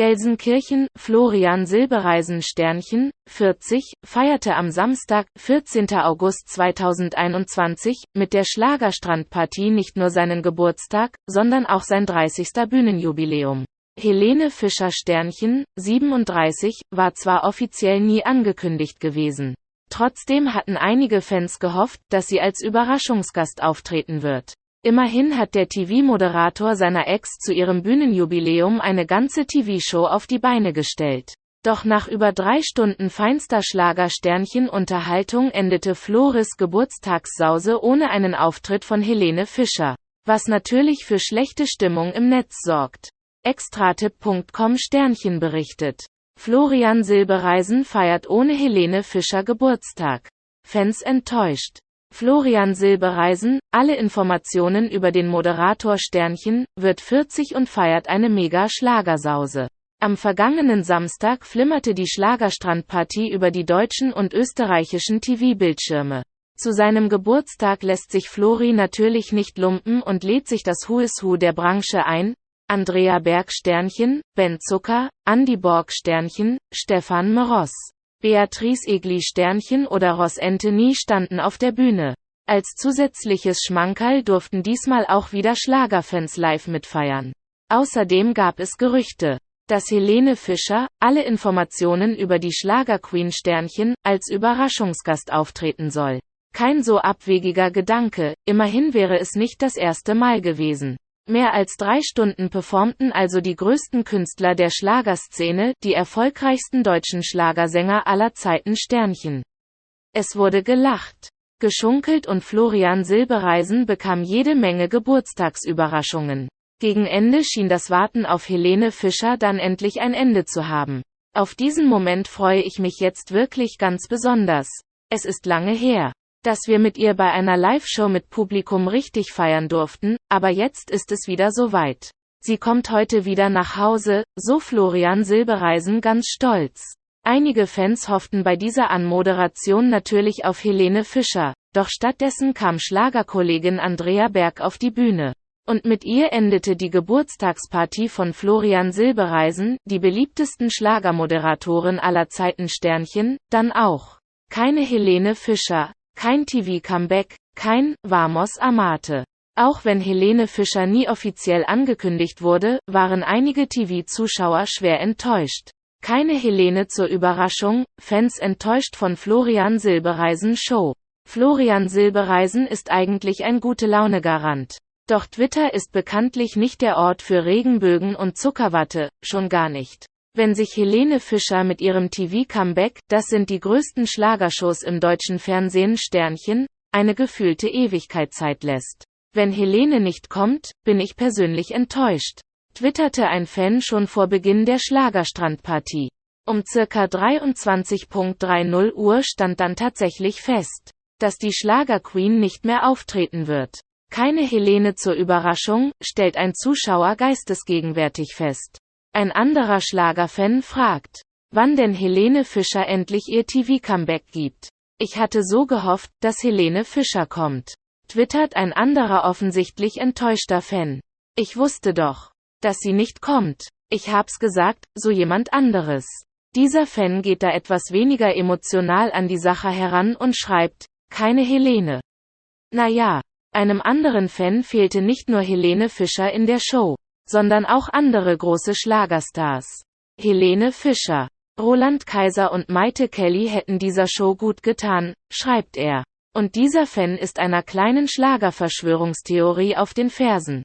Gelsenkirchen, Florian Silbereisen Sternchen, 40, feierte am Samstag, 14. August 2021, mit der Schlagerstrandpartie nicht nur seinen Geburtstag, sondern auch sein 30. Bühnenjubiläum. Helene Fischer Sternchen, 37, war zwar offiziell nie angekündigt gewesen. Trotzdem hatten einige Fans gehofft, dass sie als Überraschungsgast auftreten wird. Immerhin hat der TV-Moderator seiner Ex zu ihrem Bühnenjubiläum eine ganze TV-Show auf die Beine gestellt. Doch nach über drei Stunden feinster Schlager-Sternchen-Unterhaltung endete Floris Geburtstagssause ohne einen Auftritt von Helene Fischer. Was natürlich für schlechte Stimmung im Netz sorgt. Extratipp.com Sternchen berichtet. Florian Silbereisen feiert ohne Helene Fischer Geburtstag. Fans enttäuscht. Florian Silbereisen, alle Informationen über den Moderator Sternchen, wird 40 und feiert eine Mega-Schlagersause. Am vergangenen Samstag flimmerte die Schlagerstrandpartie über die deutschen und österreichischen TV-Bildschirme. Zu seinem Geburtstag lässt sich Flori natürlich nicht lumpen und lädt sich das Who is Who der Branche ein, Andrea Berg Sternchen, Ben Zucker, Andy Borg Sternchen, Stefan Meross. Beatrice Egli Sternchen oder Ross Anthony standen auf der Bühne. Als zusätzliches Schmankerl durften diesmal auch wieder Schlagerfans live mitfeiern. Außerdem gab es Gerüchte, dass Helene Fischer, alle Informationen über die Schlagerqueen Sternchen, als Überraschungsgast auftreten soll. Kein so abwegiger Gedanke, immerhin wäre es nicht das erste Mal gewesen. Mehr als drei Stunden performten also die größten Künstler der Schlagerszene, die erfolgreichsten deutschen Schlagersänger aller Zeiten Sternchen. Es wurde gelacht, geschunkelt und Florian Silbereisen bekam jede Menge Geburtstagsüberraschungen. Gegen Ende schien das Warten auf Helene Fischer dann endlich ein Ende zu haben. Auf diesen Moment freue ich mich jetzt wirklich ganz besonders. Es ist lange her dass wir mit ihr bei einer Live-Show mit Publikum richtig feiern durften, aber jetzt ist es wieder soweit. Sie kommt heute wieder nach Hause, so Florian Silbereisen ganz stolz. Einige Fans hofften bei dieser Anmoderation natürlich auf Helene Fischer, doch stattdessen kam Schlagerkollegin Andrea Berg auf die Bühne. Und mit ihr endete die Geburtstagsparty von Florian Silbereisen, die beliebtesten Schlagermoderatorin aller Zeiten Sternchen, dann auch. Keine Helene Fischer, kein TV-Comeback, kein Vamos Amate. Auch wenn Helene Fischer nie offiziell angekündigt wurde, waren einige TV-Zuschauer schwer enttäuscht. Keine Helene zur Überraschung, Fans enttäuscht von Florian Silbereisen Show. Florian Silbereisen ist eigentlich ein Gute-Laune-Garant. Doch Twitter ist bekanntlich nicht der Ort für Regenbögen und Zuckerwatte, schon gar nicht. Wenn sich Helene Fischer mit ihrem TV-Comeback, das sind die größten Schlagershows im deutschen Fernsehen Sternchen, eine gefühlte Ewigkeit Zeit lässt. Wenn Helene nicht kommt, bin ich persönlich enttäuscht, twitterte ein Fan schon vor Beginn der Schlagerstrandpartie. Um circa 23.30 Uhr stand dann tatsächlich fest, dass die Schlagerqueen nicht mehr auftreten wird. Keine Helene zur Überraschung, stellt ein Zuschauer geistesgegenwärtig fest. Ein anderer Schlagerfan fragt, wann denn Helene Fischer endlich ihr TV-Comeback gibt. Ich hatte so gehofft, dass Helene Fischer kommt. Twittert ein anderer offensichtlich enttäuschter Fan. Ich wusste doch, dass sie nicht kommt. Ich hab's gesagt, so jemand anderes. Dieser Fan geht da etwas weniger emotional an die Sache heran und schreibt, keine Helene. Naja, einem anderen Fan fehlte nicht nur Helene Fischer in der Show sondern auch andere große Schlagerstars. Helene Fischer, Roland Kaiser und Maite Kelly hätten dieser Show gut getan, schreibt er. Und dieser Fan ist einer kleinen Schlagerverschwörungstheorie auf den Fersen.